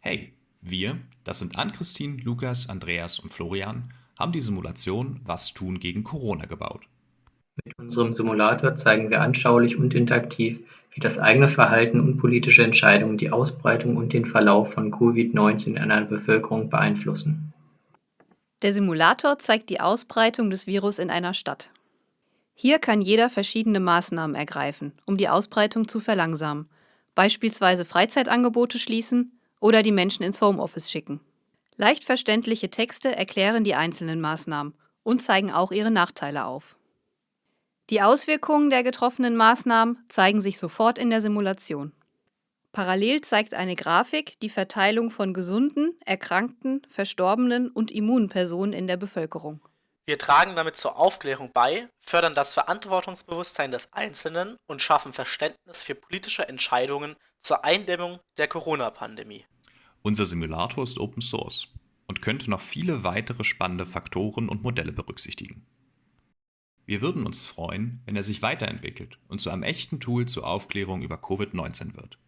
Hey, wir, das sind Ann-Christine, Lukas, Andreas und Florian, haben die Simulation Was tun gegen Corona gebaut. Mit unserem Simulator zeigen wir anschaulich und interaktiv, wie das eigene Verhalten und politische Entscheidungen die Ausbreitung und den Verlauf von Covid-19 in einer Bevölkerung beeinflussen. Der Simulator zeigt die Ausbreitung des Virus in einer Stadt. Hier kann jeder verschiedene Maßnahmen ergreifen, um die Ausbreitung zu verlangsamen, beispielsweise Freizeitangebote schließen oder die Menschen ins Homeoffice schicken. Leicht verständliche Texte erklären die einzelnen Maßnahmen und zeigen auch ihre Nachteile auf. Die Auswirkungen der getroffenen Maßnahmen zeigen sich sofort in der Simulation. Parallel zeigt eine Grafik die Verteilung von gesunden, erkrankten, verstorbenen und immunen Personen in der Bevölkerung. Wir tragen damit zur Aufklärung bei, fördern das Verantwortungsbewusstsein des Einzelnen und schaffen Verständnis für politische Entscheidungen zur Eindämmung der Corona-Pandemie. Unser Simulator ist Open Source und könnte noch viele weitere spannende Faktoren und Modelle berücksichtigen. Wir würden uns freuen, wenn er sich weiterentwickelt und zu einem echten Tool zur Aufklärung über Covid-19 wird.